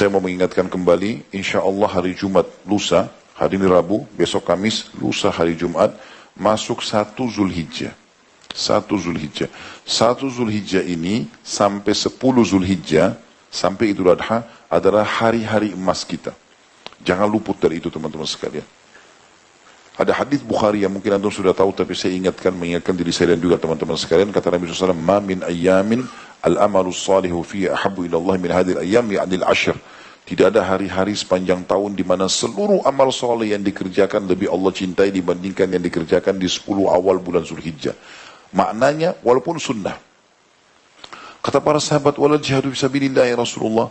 Saya mau mengingatkan kembali, insya Allah hari Jumat, lusa, hari ini Rabu, besok Kamis, lusa hari Jumat, masuk satu Zulhijjah. Satu Zulhijjah. Satu Zulhijjah ini sampai sepuluh Zulhijjah, sampai Idul Adha, adalah hari-hari emas kita. Jangan luput dari itu teman-teman sekalian. Ada hadis Bukhari yang mungkin antum sudah tahu tapi saya ingatkan mengingatkan diri saya dan juga teman-teman sekalian kata Nabi SAW ma min ayyamin al-amalu salihu fi ahabbu ila Allah min hadhihi al-ayyam ya'ni al-ashr tidak ada hari-hari sepanjang tahun di mana seluruh amal soleh yang dikerjakan lebih Allah cintai dibandingkan yang dikerjakan di 10 awal bulan Zulhijjah. Maknanya walaupun sunnah. Kata para sahabat, wala jihadu fisabilillah ya Rasulullah.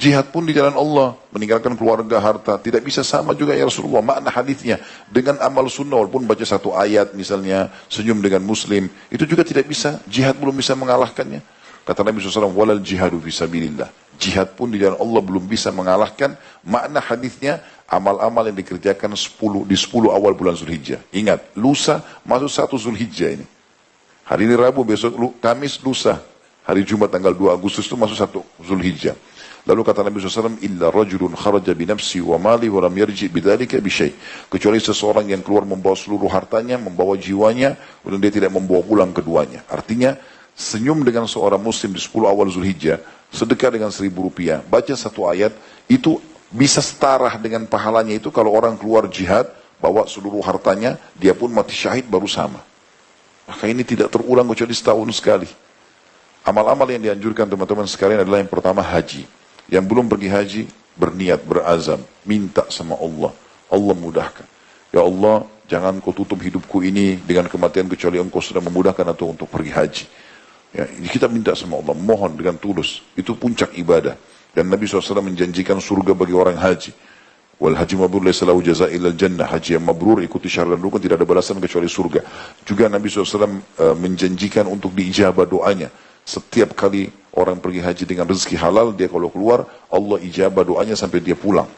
Jihad pun di jalan Allah, meninggalkan keluarga, harta, tidak bisa sama juga ya Rasulullah. Makna hadisnya dengan amal sunnah walaupun baca satu ayat misalnya, senyum dengan muslim, itu juga tidak bisa, jihad belum bisa mengalahkannya. Kata Nabi SAW, walal jihadu fisabilillah. Jihad pun di jalan Allah belum bisa mengalahkan makna hadisnya amal-amal yang dikerjakan 10 di 10 awal bulan Zulhijjah. Ingat, lusa masuk satu Zulhijjah ini. Hari ini Rabu, besok Kamis, lusa. Hari Jumat tanggal 2 Agustus itu masuk satu Zulhijjah. Lalu kata Nabi SAW, Illa rajulun kharaja binafsi wa mali wa lam yarji bidhalika bisyai. Kecuali seseorang yang keluar membawa seluruh hartanya, membawa jiwanya, dan dia tidak membawa pulang keduanya. Artinya, senyum dengan seorang muslim di 10 awal Zulhijjah, sedekah dengan seribu rupiah, baca satu ayat, itu bisa setara dengan pahalanya itu kalau orang keluar jihad, bawa seluruh hartanya, dia pun mati syahid baru sama. Maka ini tidak terulang kecuali setahun sekali. Amal-amal yang dianjurkan teman-teman sekalian adalah yang pertama haji. Yang belum pergi haji, berniat, berazam, minta sama Allah. Allah mudahkan. Ya Allah, jangan kau tutup hidupku ini dengan kematian kecuali engkau sudah memudahkan atau untuk pergi haji. Ya, kita minta sama Allah, mohon dengan tulus. Itu puncak ibadah. Dan Nabi SAW menjanjikan surga bagi orang haji. Wal haji mabrur laysa lahu jazaa'il jannah. Haji yang mabrur ikuti syarat dan rukun tidak ada balasan kecuali surga. Juga Nabi SAW eh, menjanjikan untuk diijabah doanya. Setiap kali orang pergi haji dengan rezeki halal, dia kalau keluar, Allah ijabah doanya sampai dia pulang.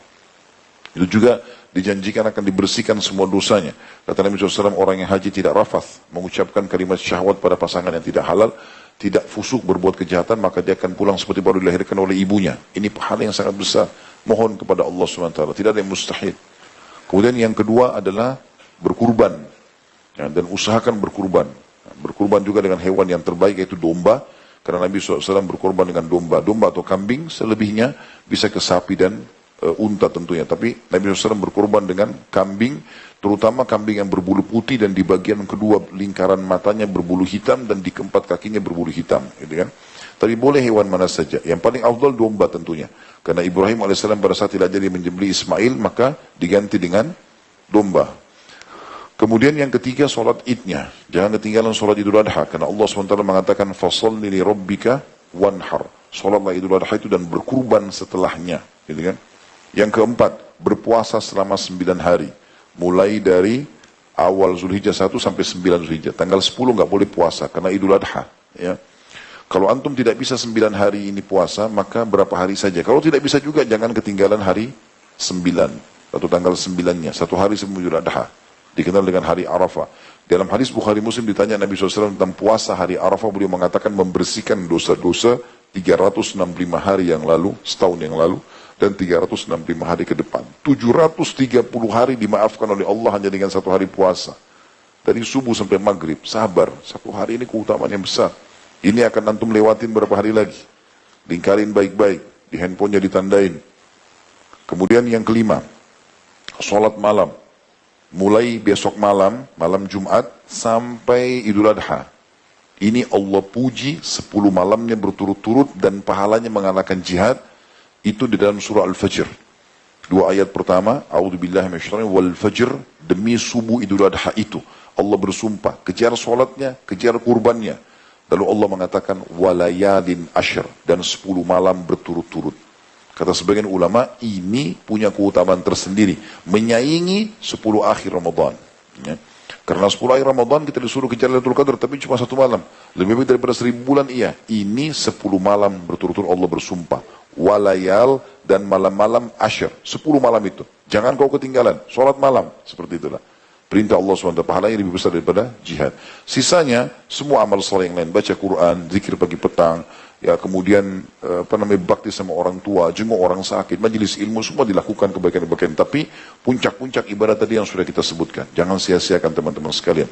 Itu juga dijanjikan akan dibersihkan semua dosanya. Kata Nabi SAW, orang yang haji tidak rafath, mengucapkan kalimat syahwat pada pasangan yang tidak halal, tidak fusuk berbuat kejahatan maka dia akan pulang seperti baru dilahirkan oleh ibunya. Ini pahala yang sangat besar. Mohon kepada Allah SWT. Tidak ada yang mustahil. Kemudian yang kedua adalah berkurban. Ya, dan usahakan berkurban. Berkurban juga dengan hewan yang terbaik yaitu domba. Karena Nabi SAW berkorban dengan domba. Domba atau kambing selebihnya bisa ke sapi dan uh, unta tentunya. Tapi Nabi SAW berkorban dengan kambing terutama kambing yang berbulu putih dan di bagian kedua lingkaran matanya berbulu hitam dan di keempat kakinya berbulu hitam, gitu kan? Tapi boleh hewan mana saja. Yang paling afdal domba tentunya. Karena Ibrahim AS pada saat tidak jadi menjembeli Ismail, maka diganti dengan domba. Kemudian yang ketiga sholat idnya. Jangan ketinggalan sholat idul adha. Karena Allah SWT mengatakan, Fasalli li rabbika wanhar. Sholatlah idul adha itu dan berkurban setelahnya. Gitu kan? Yang keempat, berpuasa selama sembilan hari mulai dari awal Zulhijjah 1 sampai 9 Zulhijjah. Tanggal 10 nggak boleh puasa karena Idul Adha. Ya. Kalau antum tidak bisa 9 hari ini puasa, maka berapa hari saja. Kalau tidak bisa juga jangan ketinggalan hari 9 atau tanggal 9-nya, satu hari sebelum Idul Adha. Dikenal dengan hari Arafah. Dalam hadis Bukhari Muslim ditanya Nabi SAW tentang puasa hari Arafah, beliau mengatakan membersihkan dosa-dosa 365 hari yang lalu, setahun yang lalu, dan 365 hari ke depan. 730 hari dimaafkan oleh Allah hanya dengan satu hari puasa. Dari subuh sampai maghrib, sabar. Satu hari ini keutamaan yang besar. Ini akan antum lewatin berapa hari lagi. Lingkarin baik-baik, di handphonenya ditandain. Kemudian yang kelima, sholat malam. Mulai besok malam, malam Jumat, sampai Idul Adha. Ini Allah puji 10 malamnya berturut-turut dan pahalanya mengalahkan jihad itu di dalam surah Al-Fajr. Dua ayat pertama, A'udzubillahi wal fajr demi subuh Idul Adha itu. Allah bersumpah, kejar solatnya, kejar kurbannya. Lalu Allah mengatakan walayalin asyr dan sepuluh malam berturut-turut. Kata sebagian ulama, ini punya keutamaan tersendiri, menyaingi sepuluh akhir Ramadan. Ya. Karena sepuluh akhir Ramadan kita disuruh kejar Lailatul Qadar, tapi cuma satu malam. Lebih baik daripada seribu bulan, iya. Ini sepuluh malam berturut-turut Allah bersumpah walayal dan malam-malam asyir. Sepuluh malam itu. Jangan kau ketinggalan. Sholat malam. Seperti itulah. Perintah Allah SWT pahalanya lebih besar daripada jihad. Sisanya semua amal soleh yang lain. Baca Quran, zikir pagi petang, ya kemudian eh, apa namanya bakti sama orang tua, jenguk orang sakit, majelis ilmu semua dilakukan kebaikan-kebaikan. Tapi puncak-puncak ibadah tadi yang sudah kita sebutkan, jangan sia-siakan teman-teman sekalian.